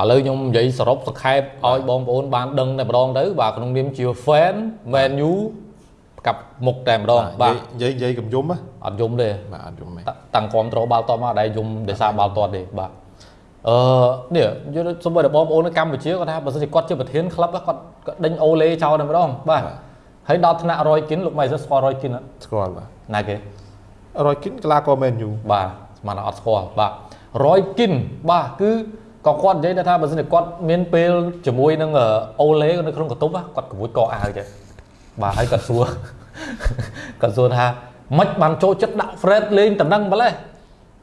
ឥឡូវខ្ញុំនិយាយសរុបសង្ខេបឲ្យបងប្អូនបានដឹងតែម្ដងទៅបាទក្នុងនាមជា fan Man U កាប់មុខតែម្ដងបាទនិយាយនិយាយកំយំហ៎អត់យំទេបាទអត់យំទេតាតាំងគ្រប់ត្រូលបាល់តបមកដែលយំដោយសារបាល់តបទេបាទអឺនេះយល់សូម្បីតែបងប្អូននៅកម្ពុជាគាត់ថាបើសិនជាគាត់ជាប្រធានក្លឹបគាត់គាត់ដេញអូលេចោលតែម្ដងបាទហើយដល់ថ្នាក់រយគិនលោកម៉ៃសស្គាល់រយគិនអត់ស្គាល់បាទណាគេរយគិនកីឡាករមែនយូបាទស្មានថាអត់ស្គាល់បាទរយគិនបាទគឺ ក៏គាត់និយាយដែរថាបើសិនជាគាត់មានពេលជាមួយនឹងអូលេនៅក្នុងកន្ទប់គាត់កួយកកអាវចេះបាទហើយគាត់សួរគាត់សួរថាមិនបានចូលចិត្តដាក់ Fred លេងតំណឹងម្លេះ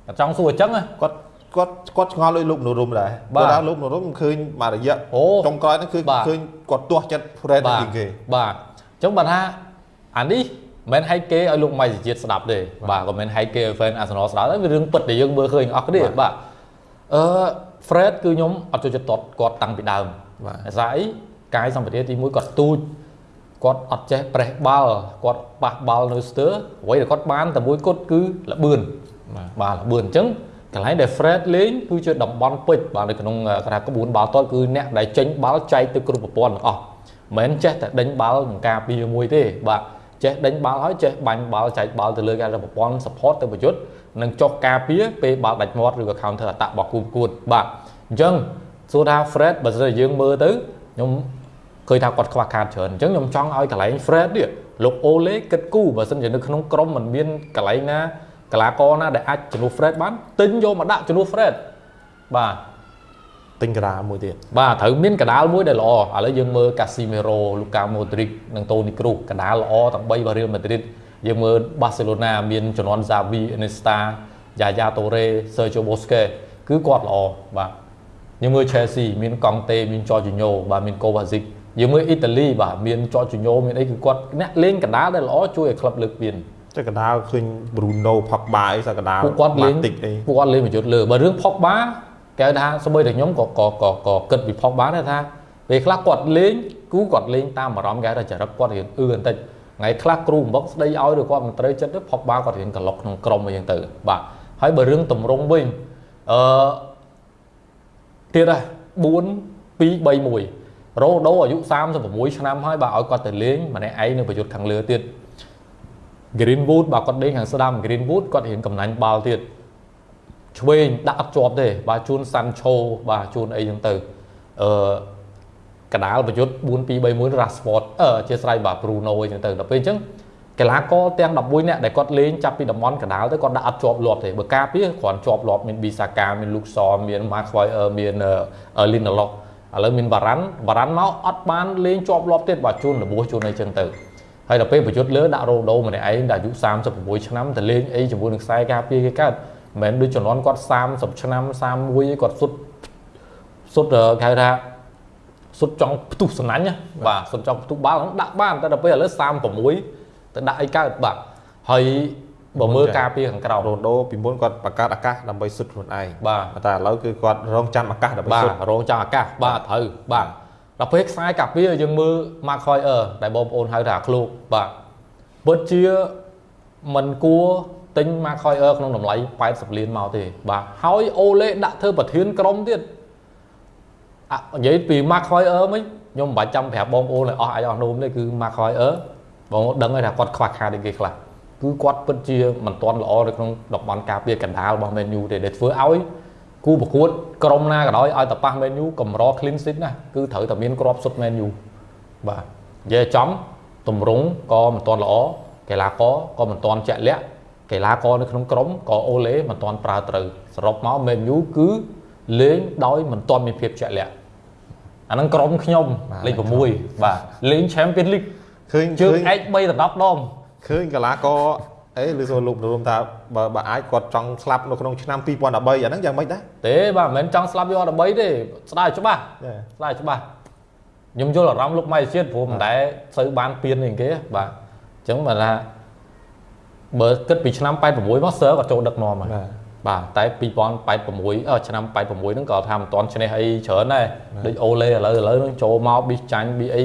គាត់ចង់សួរអញ្ចឹងណាគាត់គាត់គាត់ឆ្ងល់ដោយលោកនរុំដែរបាទគាត់ថាលោកនរុំឃើញមួយរយៈអូចុងក្រោយហ្នឹងគឺបាទឃើញគាត់ទាស់ចិត្ត Fred បាទជាងគេបាទអញ្ចឹងបាទថាអានេះមិនមែនហែកគេឲ្យលោកម៉ៃសុជាតិស្ដាប់ទេបាទក៏មិនហែកគេឲ្យ fan Arsenal ស្ដាប់ទេវារឿងពិតដែលយើងមើលឃើញអស់គ្នាបាទអឺ Fred គឺខ្ញុំអត់ចូលចិត្តគាត់គាត់តាំងពីដើមបាទដោយសារអីកាយសម្បទាទី1គាត់ទូចគាត់អត់ចេះប្រេះបាល់គាត់ប៉ះបាល់នៅស្ទើអ្វីដែលគាត់បានតែមួយគត់គឺលបឿនបាទបាទលបឿនអញ្ចឹងកន្លែងដែល Fred លេងគឺជាតំបន់ពេជ្របាទនៅក្នុងគេថាក្បួនបាល់ទាត់គឺអ្នកដែលចេញបាល់ចែកទៅគ្រប់ប្រព័ន្ធទាំងអស់មិនមែនចេះតែដេញបាល់នឹងការពារមួយទេបាទចេះដេញបាល់ហើយចេះបាញ់បាល់ចែកបាល់ទៅលើគេថាប្រព័ន្ធ support ទៅប្រយុទ្ធ និងចុះការពារពេលបាល់ដាច់មាត់ឬក៏ counter attack របស់គូប្រកួតបាទអញ្ចឹងសួរថា Fred បើសិនជាយើងមើលទៅខ្ញុំឃើញថាគាត់ខ្វះខាតច្រើនអញ្ចឹងខ្ញុំចង់ឲ្យកន្លែង Fred នេះលោកអូលេគិតគូរបើសិនជានៅក្នុងក្រុមมันមានកន្លែងណាកីឡាករណាដែលអាចជំនួស Fred បានទិញយកមកដាក់ជំនួស Fred បាទទិញការាមួយទៀតបាទត្រូវមានកដាលមួយដែលល្អឥឡូវយើងមើល Casemiro, Luka Modric និង Toni Kroos កដាលល្អទាំង3របស់ Real Madrid យើងមើល Barcelona មានជំនាន់ Xavi, Iniesta, Yaya Toure, Sergio Busquets គឺគាត់ល្អបាទយើងមើល Chelsea មានកង់តេមាន Jorginho បាទមាន Kovacic យើងមើលអ៊ីតាលីបាទមាន Jorginho មានអីគឺគាត់អ្នកលេងកដាលដែលល្អជួយឲ្យក្លឹបលើកពានតែកណ្ដាលឃើញ Bruno Pogba អីសកណ្ដាលពួកគាត់លេង Matic អីពួកគាត់លេងប្រយុទ្ធលើបើរឿង Pogba គេហៅថាសម្បីតែខ្ញុំក៏ក៏ក៏ក៏គិតពី Pogba ដែរថាពេលខ្លះគាត់លេងគូគាត់លេងតាមអារម្មណ៍គេហៅថាចរិតគាត់រៀងអឺបន្តិច ថ្ងៃខ្លះគ្រូបំបុកស្ដីឲ្យឬគាត់មិនត្រូវចិត្តទៅ Pogba គាត់រៀងក្លុកក្នុងក្រុមអីចឹងទៅបាទហើយបើរឿងតម្រងវិញអឺទៀតហ่ะ4 2 3 1រ៉ូដូអាយុ36ឆ្នាំហើយបាទឲ្យគាត់ទៅលេងម្នាក់ឯងនៅប្រយុទ្ធខាងលើទៀត Greenwood បាទគាត់ដេញខាងស្ដាំ Greenwood គាត់រៀងកំណាញ់បាល់ទៀតឆ្វេងដាក់អត់ជាប់ទេបាទជូន Sancho បាទជូនអីចឹងទៅអឺ កដាលប្រយុទ្ធ4 2 3 1 Rashford អឺអធិស្ឋានបាទ Bruno អីចឹងទៅដល់ពេលអញ្ចឹងកីឡាករទាំង11នាក់ដែលគាត់លេងចាប់ពីតំបន់កដាលទៅគាត់ដាក់អត់ជាប់លាប់ទេបើការពារគ្រាន់ជាប់លាប់មាន Bisaka មាន Luxor មាន Maguire មាន Lindelof ឥឡូវមាន Varane Varane មកអត់បានលេងជាប់លាប់ទៀតបាទជូនរបួសជូនអីចឹងទៅហើយដល់ពេលប្រយុទ្ធលើដាក់រ៉ូដូម្នាក់ឯងដែលអាយុ36ឆ្នាំទៅលេងអីជាមួយនឹងខ្សែការពារគេកើតមិនមែនដូចជំនាន់គាត់30ឆ្នាំ31ឯងគាត់សុទ្ធសុទ្ធអឺគេហៅថា សុទ្ធចង់ផ្ទុះសំណាញ់ណាបាទសុទ្ធចង់ផ្ទុះបាល់ហ្នឹងដាក់បានតែដល់ពេលឥឡូវ36ទៅដាក់អីកើតបាទហើយបើមើលការពារខាងក្រោមរ៉ូដូពីមុនគាត់បង្កើតឱកាសដើម្បីសុទ្ធខ្លួនឯងបាទតែឥឡូវគឺគាត់រងចាំឱកាសដើម្បីបាទសុទ្ធរងចាំអាកាសបាទត្រូវបាទដល់ពេលខ្សែកាពារយើងមើល Mark Hoyer ដែលបងប្អូនហៅថាឃ្លោកបាទពិតជាមិនគួរទិញ Mark Hoyer ក្នុងតម្លៃ80លានមកទេបាទហើយអូលេដាក់ធ្វើប្រធានក្រុមទៀតអ่ะ និយាយពី Mark Hoyer មិញខ្ញុំមិនបាច់ចាំប្រាប់បងប្អូនឲ្យអស់អាចអស់នោមទេគឺ Mark Hoyer បងប្អូនដឹងហើយថាគាត់ខ្វះខាតអីគេខ្លះគឺគាត់ពិតជាមិនទាន់ល្អនៅក្នុងតំបន់ការពារកណ្ដាលរបស់ Man U ទេដែលធ្វើឲ្យគូប្រកួតក្រុមណាក៏ដោយឲ្យតប៉ះ Man U កម្រ clean sheet ណាគឺត្រូវតែមានគ្រាប់សុទ្ធ Man U បាទនិយាយឲ្យចំតម្រង់ក៏មិនទាន់ល្អកីឡាករក៏មិនទាន់ជាក់លាក់កីឡាករនៅក្នុងក្រុមក៏អូឡេមិនទាន់ប្រើត្រូវសរុបមក Man U គឺ លេងដោយមិនទាន់មានភាពជាក់លាក់អាហ្នឹងក្រុមខ្ញុំលេខ6បាទលេង Champions League ឃើញជើឃើងញឯក3ដល់10ដងឃើញកីឡាករអីឬសូលោកនរុំថាបើបើអាចគាត់ចង់ស្លាប់នៅក្នុងឆ្នាំ2013អាហ្នឹងយ៉ាងម៉េចដែរទេបាទមិនមែនចង់ស្លាប់យកដើម្បីទេស្ដាយច្បាស់ចាស្ដាយច្បាស់ខ្ញុំយល់អារម្មណ៍លោកម៉ៃជាតិព្រោះមិនដែលសូវបានពៀននេះគេបាទអញ្ចឹងបើថាបើគិតពីឆ្នាំ86មកសើក៏ចូលដឹកនាំហើយបាទ បាទតែ2086អឺឆ្នាំ86ហ្នឹងក៏ថាមិនទាន់ឈ្នះអីច្រើនដែរដូចអូលេឥឡូវឥឡូវហ្នឹងចូលមកប៊ីសចាញ់ប៊ីអី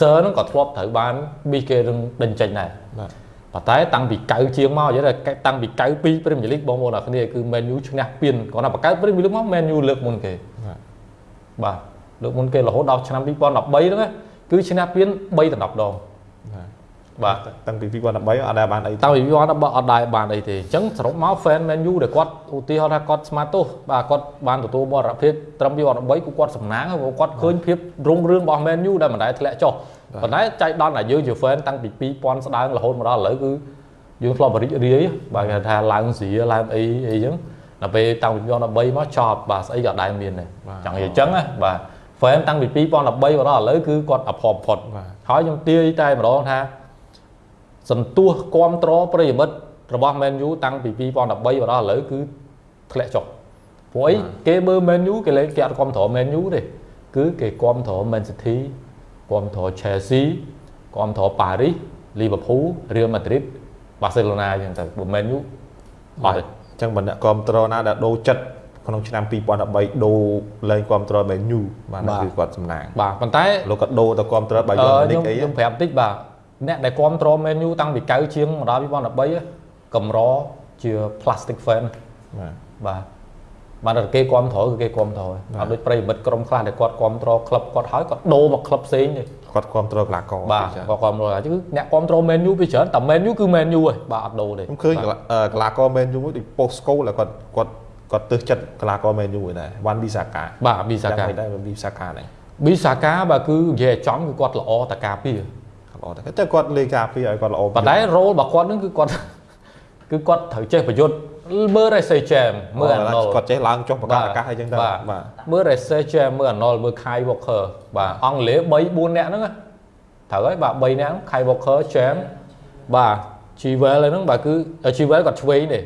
សើហ្នឹងក៏ធ្លាប់ត្រូវបានប៊ីគេនឹងដេញចេញដែរបាទប៉ុន្តែតាំងពី9ជាងមកនិយាយថាតាំងពី92 Premier League បងប្អូនអរគ្នាគឺ Man U ឈ្នះពៀនគាត់ថាបង្កើត Premier League មក Man U លើកមុនគេបាទបាទលើកមុនគេរហូតដល់ឆ្នាំ2013ហ្នឹងណាគឺឈ្នះពាន3ដល់10ដងបាទ តាំងពី2013អត់ដែលបានអីទេតាំងពី2013អត់ដែរបានអីទេអញ្ចឹងសរុបមក fan Man U ដែលគាត់ឧទាហរណ៍ថាគាត់ស្មាតទោសបាទគាត់បានទទួលមរណភាពត្រឹម2013គឺគាត់សំណាងហើយព្រោះគាត់ឃើញភាពរុងរឿងរបស់ Man U ដែលមិនដែលធ្លាក់ចុះប៉ុន្តែចៃដន្យតែយើងជា fan តាំងពី2000ស្ដើងរហូតមកដល់ឥឡូវគឺយើងធ្លាប់រីករាយបាទគេថាឡើងស្រីឡើងអីអីអញ្ចឹងដល់ពេលតាំងពី2013មកចប់បាទស្អីក៏ដែរមានដែរចង់និយាយអញ្ចឹងណាបាទ fan តាំងពី2013មកដល់ឥឡូវគឺគាត់អភ័ព្វផុតបាទហើយខ្ញុំទាយតែម្ដងថា សន្ទុះគ្រប់ត្រប្រិយមិត្តរបស់ Man U តាំងពី2013មកដល់ឥឡូវគឺធ្លាក់ចុះព្រោះអីគេមើល Man U គេលេងគេអត់គ្រប់ត្រ Man U ទេគឺគេគ្រប់ត្រ Man City គ្រប់ត្រ Chelsea គ្រប់ត្រ Paris Liverpool Real Madrid Barcelona អញ្ចឹងទៅបើ Man U អត់ទេអញ្ចឹងបើអ្នកគ្រប់គ្រងណាដែលដូរចិត្តក្នុងឆ្នាំ2013ដូរលេងគ្រប់គ្រងមែនយូបាទហ្នឹងគឺគាត់សំណាងបាទប៉ុន្តែលោកក៏ដូរទៅគ្រប់គ្រងបាយអឺយនខ្ញុំនិកអីខ្ញុំប្រាប់បន្តិចបាទ អ្នកដែលគ្រប់ត្រ Man U តាំងពី9ជាងមកដល់2013កម្រជា plastic fan បាទបាទបានតែគេគ្រប់ត្រគឺគេគ្រប់ត្រហើយអត់ដូចប្រិយមិត្តក្រុមខ្លះដែលគាត់គ្រប់ត្រក្លឹបគាត់ហើយគាត់ដូរមកក្លឹបផ្សេងទេគាត់គ្រប់គ្រងកីឡាករបាទចា៎គាត់គ្រប់ត្រហើយគឺអ្នកគ្រប់ត្រ Man U ពីច្រើនតែ Man U គឺ Man U ហើយបាទអត់ដូរទេខ្ញុំឃើញកីឡាអឺកីឡាករមែនយូមួយដូចប៉ូស្កូលគាត់គាត់គាត់ទើសចិត្តកីឡាករមែនយូដែរវ៉ាន់ប៊ីសាកាបាទប៊ីសាកាយ៉ាងម៉េចដែរវ៉ាន់ប៊ីសាកាហ្នឹងប៊ីសាកាបាទគឺនិយាយឲ្យចំគឺគាត់ល្អតការពារ ល្អតែតែគាត់លេងការពារឲ្យគាត់ល្អប៉ុន្តែ role របស់គាត់នឹងគឺគាត់គឺគាត់ត្រូវចេះប្រយុទ្ធមើល Race Jam មើល Arnold គាត់ចេះឡើងចុះបកាអាកាសអីចឹងទៅបាទបាទមើល Race Jam មើល Arnold មើល Kai Walker បាទអង់គ្លេស3 4នាក់ហ្នឹងណាត្រូវហើយបាទ3នាក់ហ្នឹង Kai Walker Jam បាទ Chilwell ហ្នឹងបាទគឺ Chilwell គាត់ឆ្វេងទេឥ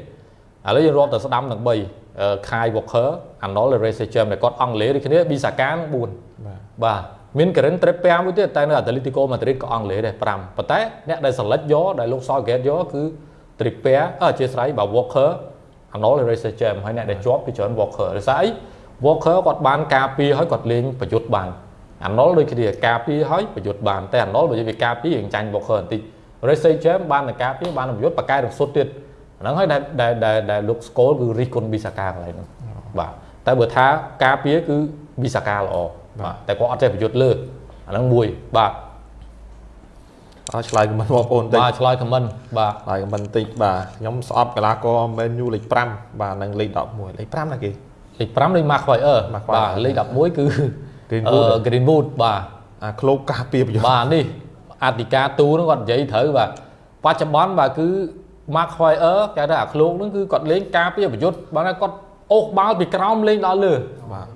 ឡូវយើងរាប់ទៅស្ដាំទាំង3អឺ Kai Walker Arnold Race Jam ដែលគាត់អង់គ្លេសដូចគ្នា Bisaka ហ្នឹង4បាទបាទ មាន Karen Trippier មួយទៀតតែនៅ Atletico Madrid ក៏អង់គ្លេសដែរ5ប៉ុន្តែអ្នកដែល select យកដែលលោក Southgate យកគឺ Trippier អឺអធិស្ឋានបាទ Walker Arnold Race Jam ហើយអ្នកដែលជាប់គឺច្រើន Walker ដោយសារអី Walker គាត់បានការពារហើយគាត់លេងប្រយុទ្ធបាន Arnold ដូចគ្នាការពារហើយប្រយុទ្ធបានតែ Arnold បើនិយាយពីការពាររៀងចាញ់ Walker បន្តិច Race Jam បានតែការពារបានតែប្រយុទ្ធបកកែរំសុទ្ធទៀតអាហ្នឹងហើយដែលដែលដែលដែលលោក Scholes គឺរិះគន់ Bisaka កន្លែងហ្នឹងបាទតែបើថាការពារគឺ Bisaka ល្អ បាទតែគាត់អត់ចេះប្រយុទ្ធលើអាហ្នឹងមួយបាទអត់ឆ្លើយខមមិនបងប្អូនតិចបាទឆ្លើយខមមិនបាទឆ្លើយខមមិនតិចបាទខ្ញុំស្អប់កីឡាករមែនយូលេខ5បាទនិងលេខ11លេខ5ណាគេលេខ5លេខ Maguire Maguire បាទលេខ11គឺ Greenwood អឺ Greenwood បាទអាក្លោកការពារប្រយោជន៍បាទនេះអធិការទូហ្នឹងគាត់និយាយត្រូវបាទបច្ចុប្បន្នបាទគឺ Maguire គេថាអាឃ្លោកហ្នឹងគឺគាត់លេងការពារប្រយុទ្ធបាទគាត់អូសបាល់ពីក្រោមលេងដល់លើបាទ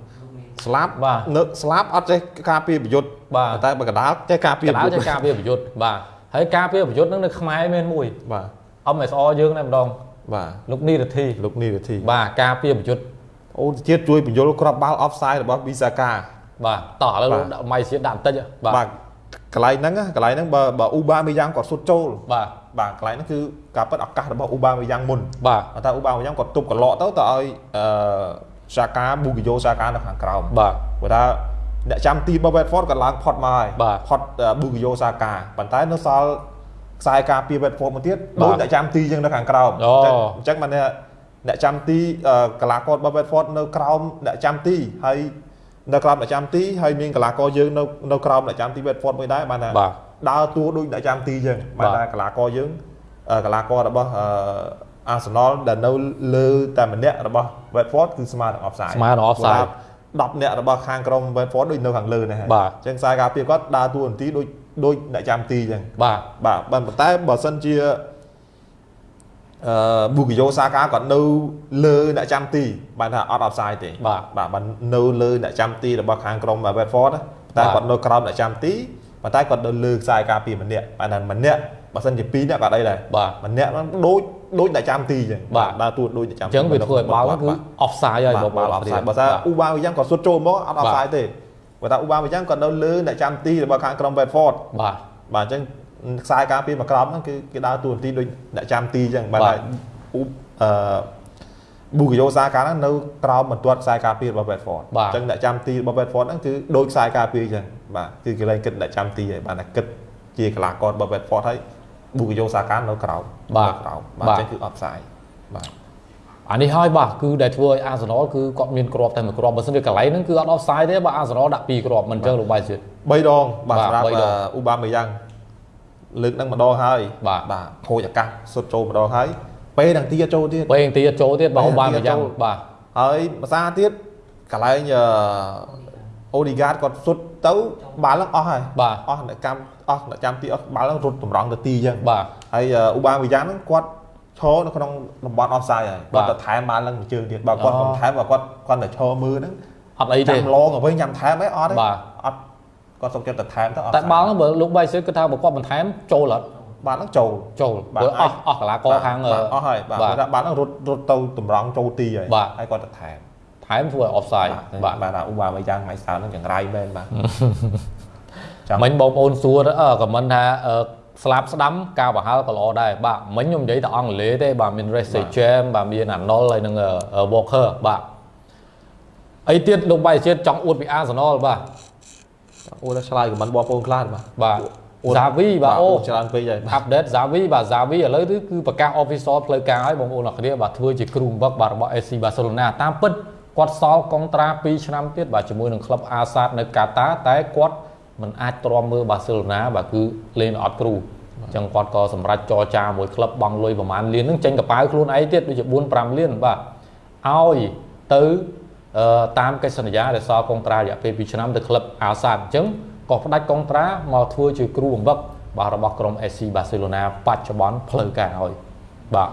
ស្លាប់បាទនៅស្លាប់អត់ចេះការពារប្រយុទ្ធបាទតែបើកដាលចេះការពារកណ្ដាលចេះការពារប្រយុទ្ធបាទហើយការពារប្រយុទ្ធហ្នឹងនៅខ្មែរមានមួយបាទ MSR យើងតែម្ដងបាទលោកនីរធីលោកនីវិធីបាទការពារប្រយុទ្ធអូនជាតិជួយបញ្យលក្របបាល់ offside របស់ប៊ីសាកាបាទតោះឥឡូវបាទដាក់ម៉ៃសៀតដាក់បន្តិចបាទបាទកន្លែងហ្នឹងណាកន្លែងហ្នឹងបើបើអ៊ូបាមីយ៉ាងគាត់សុទ្ធចូលបាទបាទកន្លែងហ្នឹងគឺការពិតឱកាសរបស់អ៊ូបាមីយ៉ាងមុនបាទតែអ៊ូបាមីយ៉ាងគាត់ទប់កន្លក់ទៅទៅឲ្យអឺ សាកាប៊ូគីយ៉ូសាកានៅខាងក្រោមបាទព្រោះថាអ្នកចាំទីរបស់ Bedford ក៏ឡើងផុតមកហើយបាទផុតប៊ូគីយ៉ូសាកាប៉ុន្តែនៅសល់ខ្សែការពារ Bedford មួយទៀតបាទដូចអ្នកចាំទីចឹងនៅខាងក្រោមអូអញ្ចឹងអញ្ចឹងបានថាអ្នកចាំទីអឺកីឡាកររបស់ Bedford នៅក្រោមអ្នកចាំទីហើយនៅក្រោមអ្នកចាំទីហើយមានកីឡាករយើងនៅនៅក្រោមអ្នកចាំទី Bedford មួយដែរបានថាបាទដើរតួដូចអ្នកចាំទីចឹងបានបាទថាកីឡាករយើងអឺកីឡាកររបស់ អឺ Arsenal ដែលនៅលើតែម្នាក់របស់ Bedford គឺស្មើនឹង offside ស្មើនឹង offside 10នាក់របស់ខាងក្រុម Bedford ដូចនៅខាងលើនេះហើយបាទអញ្ចឹងខ្សែការពារគាត់ដើរតួនាទីដូចដូចអ្នកចាំទីចឹងបាទបាទប៉ុន្តែបើសិនជាអឺប៊ូគីយ៉ូសាកាគាត់នៅលើអ្នកចាំទីបានថាអត់ offside ទេបាទបាទបាននៅលើអ្នកចាំទីរបស់ខាងក្រុម Bedford ណាតែបាទគាត់នៅក្រោមអ្នកចាំទីប៉ុន្តែគាត់នៅលើខ្សែការពារម្នាក់បានថាម្នាក់បើសិនជា2នាក់គាត់អីដែរបាទម្នាក់ហ្នឹងដូច ដូចអ្នកចាំទីចឹងបាទដើរតួដូចអ្នកចាំអញ្ចឹងវាធ្វើឲ្យបាល់ហ្នឹងគឺបាទ offside ហើយបាទបើបាល់ offside បើថាអ៊ូបាវីយ៉ាងគាត់សុទ្ធចូលមកអត់បាទ offside ទេបើថាអ៊ូបាវីយ៉ាងគាត់នៅលើអ្នកចាំទីរបស់ខាងក្រុម Bedford បាទបាទអញ្ចឹងខ្សែការពារមកក្រោមហ្នឹងគឺគេដើរតួនាទីដូចអ្នកចាំទីអញ្ចឹងបាទបាទថាអ៊ូអឺប៊ូគីយ៉ូសាកាហ្នឹងនៅក្រោមបន្ទាត់ខ្សែការពាររបស់ Bedford បាទអញ្ចឹងអ្នកចាំទីរបស់ Bedford ហ្នឹងគឺដូចខ្សែការពារអញ្ចឹងបាទគឺគេលែងគិតអ្នកចាំទីហើយបាទតែគិតជាកីឡាកររបស់ Bedford ហើយ ប៊ូគីយ៉ូសាកានៅក្រោមបាទនៅក្រោមបាទបាទអញ្ចឹងគឺ offside បាទអានេះហើយបាទគឺដែលធ្វើឲ្យអាសនលគឺគាត់មានគ្រាប់តែមួយគ្រាប់បើមិនវាកន្លែងហ្នឹងគឺអត់ offside ទេបើអាសនលដាក់ពីរគ្រាប់មិនអញ្ចឹងលោកបាយជឿ3ដងបាទបាទសម្រាប់បីដងអ៊ូបាមេយ៉ាងលើកហ្នឹងម្ដងហើយបាទបាទខូចអាកាសសុទ្ធចូលម្ដងហើយពេលហ្នឹងទៀតចូលទៀតពេលទីចូលទៀតបើពេលបានទៀមួយតយ៉ាងចូលបាទហើយភាសាទៀតកន្លែងអូ ឌីហ្គាតគាត់សុទ្ធទៅបាល់ហ្នឹងអស់ហើយបាទអស់អ្នកកម្មអស់អ្នកចាំទីអស់បាល់ហ្នឹងរត់តម្រង់ទៅទីអញ្ចឹងបាទហើយអ៊ូបាមេយ៉ាងហ្នឹងគាត់ឈរនៅក្នុងតំបន់ offside ហើយបាគាត់ទទៅថែមបាល់ហ្នឹងមួយជើងទៀតបើគាត់អូមិនថែមបើគាត់គាត់ទៅឈរមើលហ្នឹងអត់អីទេចាំឡងទៅវិញញ៉ាំថែមអីអត់ទេបាទអត់គាត់សុំចិត្តទៅថែមទៅអត់តែបាល់ហ្នឹងបើលោកបាយជឿគិតថាបើគាត់បន្ថែមចូលអត់បាល់ហ្នឹងចូលចូលបាទបើអអាចស់អស់កន្លាករខាងបាទអស់ហើយបាទបាទគាត់ថាបាល់ហ្នឹងរត់រត់ទៅតម្រង់ចូលទីហើយបាទហើយគាត់ទៅថែម ថែមធ្វើឲ្យ offside បាបាទទបាទអ៊ូបាមេយ៉ាងថ្ងៃសៅរ៍ហ្នឹងចង្រៃមែនបាទចាំមិញបងប្អូនសួរអឺខមមិនថាអឺស្លាប់ស្ដាំការបង្ហើរក៏ល្អដែរបាទមិញខ្ញុំនិយាយតែអង់គ្លេសទេបាទមាន Race Jam បាទមាន Arnold ហើយនឹង Walker បាទអីទៀតលោកបាយជាតិចង់អួតពី Arsenal បាទអូដល់ឆ្លើយខមមិនបងប្អូនខ្លះបាទបាទអួត Xavi បាទអូអួតច្រើនពេកហើយបាទ update Xavi បាទ Xavi ឥឡូវនេះគឺប្រកាស official ផ្លូវការហើយបងប្អូនអរគ្នាបាទធ្វើជាគ្រូបង្វឹកបាទរបស់ AC Barcelona តាមពិត គាត់សល់កុងត្រា2ឆ្នាំទៀតបាទជាមួយនឹងក្លឹប Asad នៅកាតាតែគាត់មិនអាចទ្រាំមើល Barcelona បាទគឺលេងអត់គ្រូអញ្ចឹងគាត់ក៏សម្រេចចរចាមួយក្លឹបបង់លុយប្រហែលលានហ្នឹងចេញកប៉ាវខ្លួនឯងទៀតដូចជា4 5លានបាទឲ្យទៅអឺតាមកិច្ចសន្យាដែលសល់កុងត្រារយៈពេល2ឆ្នាំទៅក្លឹប Asad អញ្ចឹងក៏ផ្ដាច់កុងត្រាមកធ្វើជាគ្រូបង្វឹកបាទរបស់ក្រុម AC Barcelona បច្ចុប្បន្នផ្លូវការឲ្យបាទ